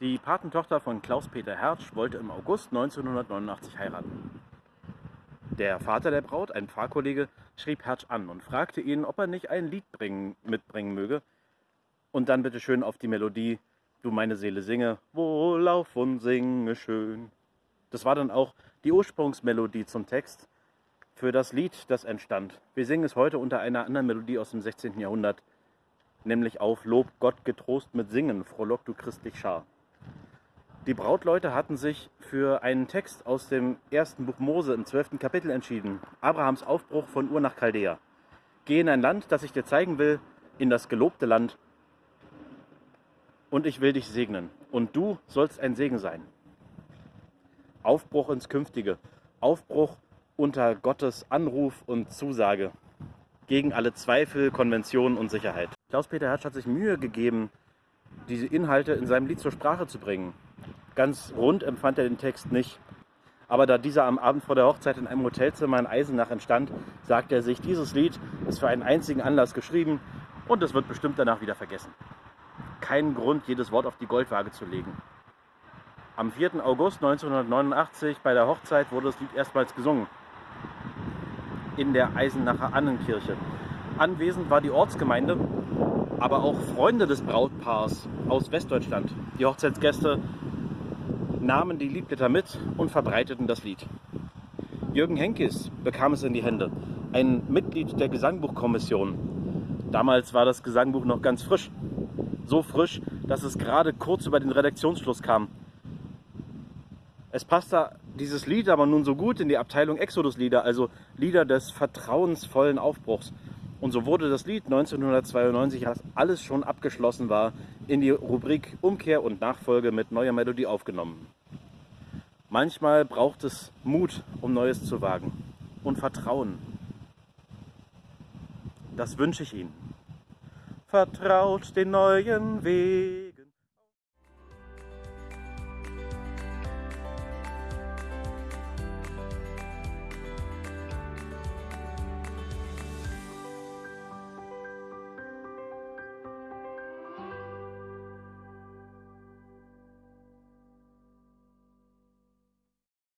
Die Patentochter von Klaus-Peter Hertsch wollte im August 1989 heiraten. Der Vater der Braut, ein Pfarrkollege, schrieb Hertsch an und fragte ihn, ob er nicht ein Lied bringen, mitbringen möge und dann bitte schön auf die Melodie Du meine Seele singe, wohlauf und singe schön. Das war dann auch die Ursprungsmelodie zum Text für das Lied, das entstand. Wir singen es heute unter einer anderen Melodie aus dem 16. Jahrhundert, nämlich auf Lob Gott getrost mit Singen, frohlock du christlich Schar. Die Brautleute hatten sich für einen Text aus dem ersten Buch Mose im zwölften Kapitel entschieden. Abrahams Aufbruch von Ur nach Chaldea. Geh in ein Land, das ich dir zeigen will, in das gelobte Land. Und ich will dich segnen. Und du sollst ein Segen sein. Aufbruch ins Künftige. Aufbruch unter Gottes Anruf und Zusage. Gegen alle Zweifel, Konventionen und Sicherheit. Klaus-Peter Hertsch hat sich Mühe gegeben, diese Inhalte in seinem Lied zur Sprache zu bringen. Ganz rund empfand er den Text nicht. Aber da dieser am Abend vor der Hochzeit in einem Hotelzimmer in Eisenach entstand, sagte er sich, dieses Lied ist für einen einzigen Anlass geschrieben und es wird bestimmt danach wieder vergessen. Kein Grund, jedes Wort auf die Goldwaage zu legen. Am 4. August 1989 bei der Hochzeit wurde das Lied erstmals gesungen. In der Eisenacher Annenkirche. Anwesend war die Ortsgemeinde, aber auch Freunde des Brautpaars aus Westdeutschland. Die Hochzeitsgäste nahmen die Liedblätter mit und verbreiteten das Lied. Jürgen Henkes bekam es in die Hände, ein Mitglied der Gesangbuchkommission. Damals war das Gesangbuch noch ganz frisch. So frisch, dass es gerade kurz über den Redaktionsschluss kam. Es passte dieses Lied aber nun so gut in die Abteilung Exodus-Lieder, also Lieder des vertrauensvollen Aufbruchs. Und so wurde das Lied 1992, als alles schon abgeschlossen war, in die Rubrik Umkehr und Nachfolge mit neuer Melodie aufgenommen. Manchmal braucht es Mut, um Neues zu wagen und Vertrauen. Das wünsche ich Ihnen. Vertraut den neuen Weg.